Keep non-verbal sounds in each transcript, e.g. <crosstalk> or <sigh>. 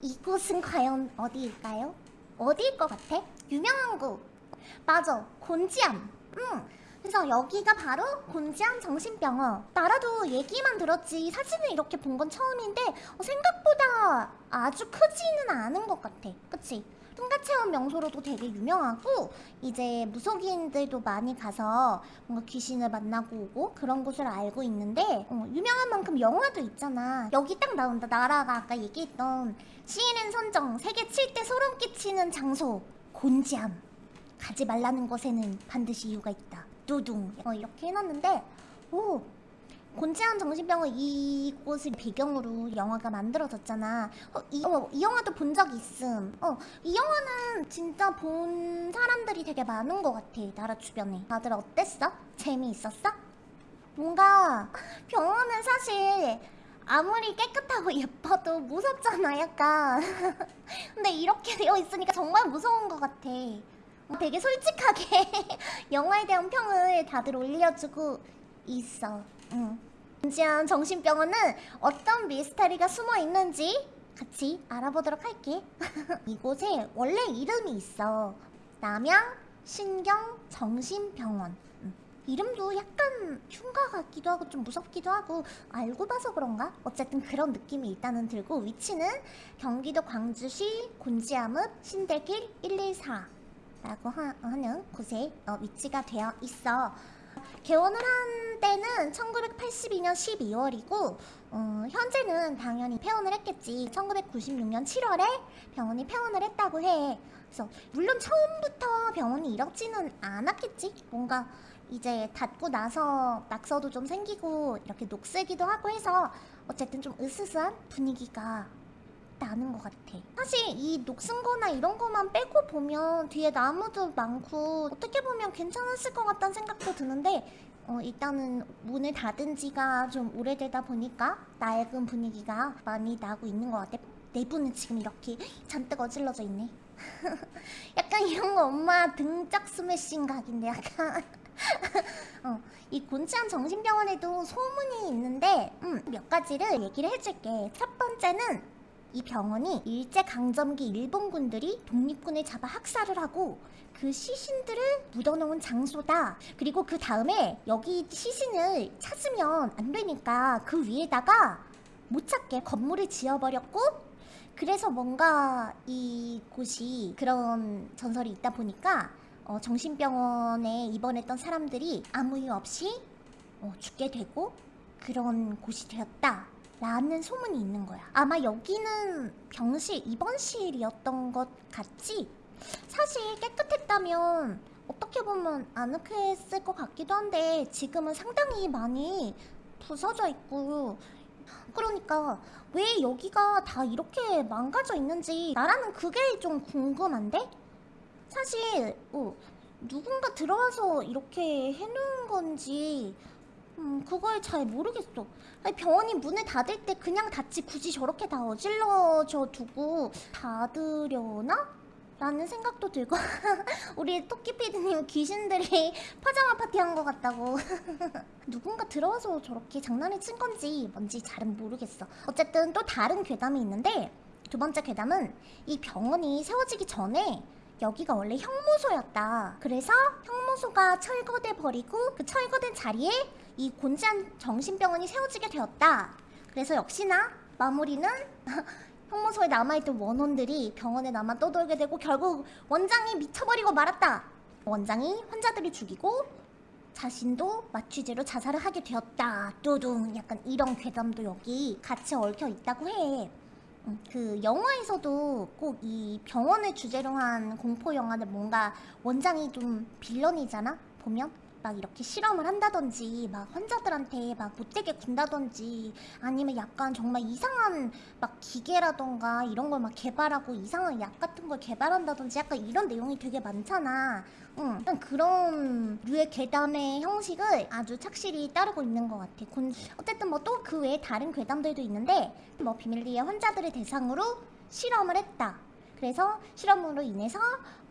이곳은 과연 어디일까요? 어디일 것 같아? 유명한 곳 맞아 곤지암 응 그래서 여기가 바로 곤지암 정신병원 나라도 얘기만 들었지 사진을 이렇게 본 건 처음인데 어, 생각보다 아주 크지는 않은 것 같아 그치? 뚱가 체험 명소로도 되게 유명하고 이제 무속인들도 많이 가서 뭔가 귀신을 만나고 오고 그런 곳을 알고 있는데 어, 유명한 만큼 영화도 있잖아. 여기 딱 나온다. 나라가 아까 얘기했던 CNN 선정 세계 7대 소름 끼치는 장소 곤지암. 가지 말라는 것에는 반드시 이유가 있다. 뚜둥. 어, 이렇게 해놨는데 오 곤지암 정신병원 이곳을 배경으로 영화가 만들어졌잖아. 어, 이, 어, 이 영화도 본 적 있음. 어, 이 영화는 진짜 본 사람들이 되게 많은 것 같아. 나라 주변에. 다들 어땠어? 재미있었어? 뭔가 병원은 사실 아무리 깨끗하고 예뻐도 무섭잖아, 약간. <laughs> 근데 이렇게 되어 있으니까 정말 무서운 것 같아. 되게 솔직하게 <laughs> 영화에 대한 평을 다들 올려주고 있어. 응. 진지한 정신병원은 어떤 미스터리가 숨어 있는지 같이 알아보도록 할게. <laughs> 이곳에 원래 이름이 있어. 남양 신경 정신병원. 음. 이름도 약간 흉가 같기도 하고 좀 무섭기도 하고 알고 봐서 그런가? 어쨌든 그런 느낌이 일단은 들고 위치는 경기도 광주시 곤지암읍 신대길 114 라고 하, 는 곳에 어, 위치가 되어 있어 개원을 한 때는 1982년 12월이고 어, 현재는 당연히 폐원을 했겠지. 1996년 7월에 병원이 폐원을 했다고 해. 그래서 물론 처음부터 병원이 이렇지는 않았겠지. 뭔가 이제 닫고 나서 낙서도 좀 생기고 이렇게 녹슬기도 하고 해서 어쨌든 좀 으스스한 분위기가 나는 것 같아. 사실 이 녹슨 거나 이런 거만 빼고 보면 뒤에 나무도 많고 어떻게 보면 괜찮았을 것 같다는 생각도 드는데 어, 일단은 문을 닫은 지가 좀 오래되다 보니까 낡은 분위기가 많이 나고 있는 것 같아. 내부는 지금 이렇게 잔뜩 어질러져 있네. <laughs> 약간 이런 거 엄마 등짝 스매싱 각인데 약간. <laughs> 어, 이 곤치암 정신병원에도 소문이 있는데 음, 몇 가지를 얘기를 해줄게. 첫 번째는 이 병원이 일제강점기 일본군들이 독립군을 잡아 학살을 하고 그 시신들을 묻어놓은 장소다. 그리고 그 다음에 여기 시신을 찾으면 안 되니까 그 위에다가 못 찾게 건물을 지어버렸고 그래서 뭔가 이곳이 그런 전설이 있다 보니까 어, 정신병원에 입원했던 사람들이 아무 이유 없이 어, 죽게 되고 그런 곳이 되었다 라는 소문이 있는 거야 아마 여기는 병실, 입원실이었던 것 같지? 사실 깨끗했다면 어떻게 보면 아늑했을 것 같기도 한데 지금은 상당히 많이 부서져 있고 그러니까 왜 여기가 다 이렇게 망가져 있는지 나라는 그게 좀 궁금한데? 사실 어, 누군가 들어와서 이렇게 해놓은 건지 음, 그걸 잘 모르겠어. 아니, 병원이 문을 닫을 때 그냥 닫지 굳이 저렇게 다 어질러져 두고 닫으려나? 라는 생각도 들고 <laughs> 우리 토끼피디님 귀신들이 <laughs> 파자마 파티한 것 같다고 <laughs> 누군가 들어와서 저렇게 장난을 친 건지 뭔지 잘은 모르겠어 어쨌든 또 다른 괴담이 있는데 두 번째 괴담은 이 병원이 세워지기 전에 여기가 원래 형무소였다 그래서 형무소가 철거돼 버리고 그 철거된 자리에 이 곤지암 정신병원이 세워지게 되었다. 그래서 역시나 마무리는 <laughs> 형무소에 남아있던 원원들이 병원에 남아 떠돌게 되고 결국 원장이 미쳐버리고 말았다. 원장이 환자들이 죽이고 자신도 마취제로 자살을 하게 되었다. 뚜둥. 약간 이런 괴담도 여기 같이 얽혀 있다고 해. 음, 그 영화에서도 꼭 이 병원을 주제로 한 공포 영화는 뭔가 원장이 좀 빌런이잖아 보면 막 이렇게 실험을 한다든지 막 환자들한테 막 못되게 군다든지 아니면 약간 정말 이상한 막 기계라던가 이런 걸 막 개발하고 이상한 약 같은 걸 개발한다든지 약간 이런 내용이 되게 많잖아. 응, 약간 그런 류의 괴담의 형식을 아주 착실히 따르고 있는 것 같아. 어쨌든 뭐 또 그 외에 다른 괴담들도 있는데 뭐 비밀리에 환자들을 대상으로 실험을 했다 그래서 실험으로 인해서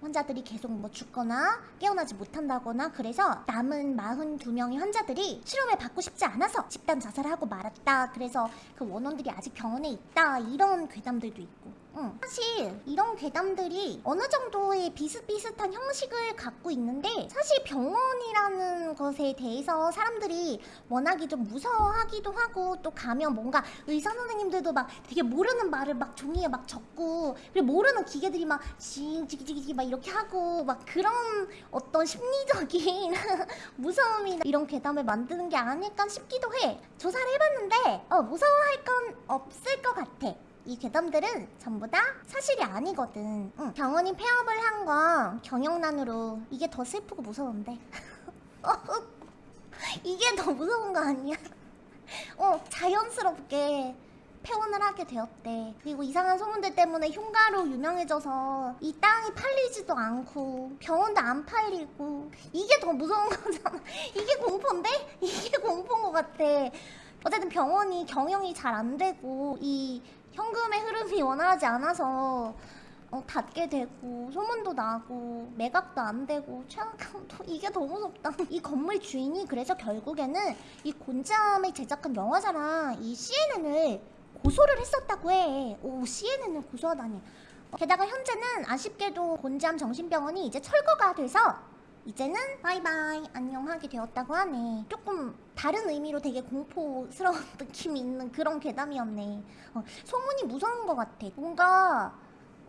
환자들이 계속 뭐 죽거나 깨어나지 못한다거나 그래서 남은 42명의 환자들이 치료를 받고 싶지 않아서 집단 자살을 하고 말았다. 그래서 그 원원들이 아직 병원에 있다. 이런 괴담들도 있고. 응. 사실 이런 괴담들이 어느 정도의 비슷비슷한 형식을 갖고 있는데 사실 병원이라는 것에 대해서 사람들이 워낙에 좀 무서워하기도 하고 또 가면 뭔가 의사 선생님들도 막 되게 모르는 말을 막 종이에 막 적고 그리고 모르는 기계들이 막 징지기지기 막 이렇게 하고 막 그런 어떤 심리적인 <laughs> 무서움이나 이런 괴담을 만드는 게 아닐까 싶기도 해 조사를 해봤는데 어, 무서워할 건 없을 것 같아 이 괴담들은 전부 다 사실이 아니거든. 응. 병원이 폐업을 한 건 경영난으로 이게 더 슬프고 무서운데. <laughs> 이게 더 무서운 거 아니야? <laughs> 어, 자연스럽게 폐원을 하게 되었대. 그리고 이상한 소문들 때문에 흉가로 유명해져서 이 땅이 팔리지도 않고 병원도 안 팔리고 이게 더 무서운 <laughs> 거잖아. 이게 공포인데? 이게 공포인 것 같아. 어쨌든 병원이 경영이 잘 안 되고 이 현금의 흐름이 원활하지 않아서 어, 닫게 되고 소문도 나고 매각도 안 되고 최악감도 <laughs> 이게 더 무섭다. <laughs> 이 건물 주인이 그래서 결국에는 이 곤잠을 제작한 영화사랑 이 CNN을 고소를 했었다고 해오 CNN을 고소하다니. 게다가 현재는 아쉽게도 곤잠 정신병원이 이제 철거가 돼서 이제는 바이바이 안녕하게 되었다고 하네. 조금 다른 의미로 되게 공포스러운 느낌이 <laughs> 있는 그런 괴담이었네. 어, 소문이 무서운 것 같아. 뭔가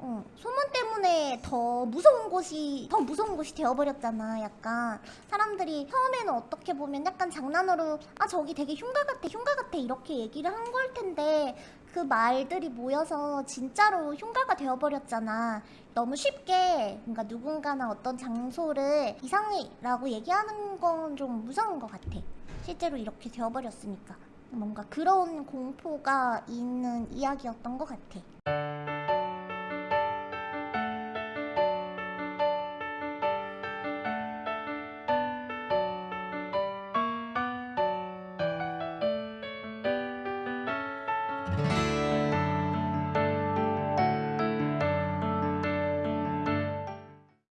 어, 소문 때문에 더 무서운 곳이 더 무서운 곳이 되어버렸잖아 약간. 사람들이 처음에는 어떻게 보면 약간 장난으로 아 저기 되게 흉가 같아 흉가 같아 이렇게 얘기를 한 걸 텐데 그 말들이 모여서 진짜로 흉가가 되어버렸잖아. 너무 쉽게 뭔가 누군가나 어떤 장소를 이상이라고 얘기하는 건 좀 무서운 것 같아 실제로 이렇게 되어버렸으니까 뭔가 그런 공포가 있는 이야기였던 것 같아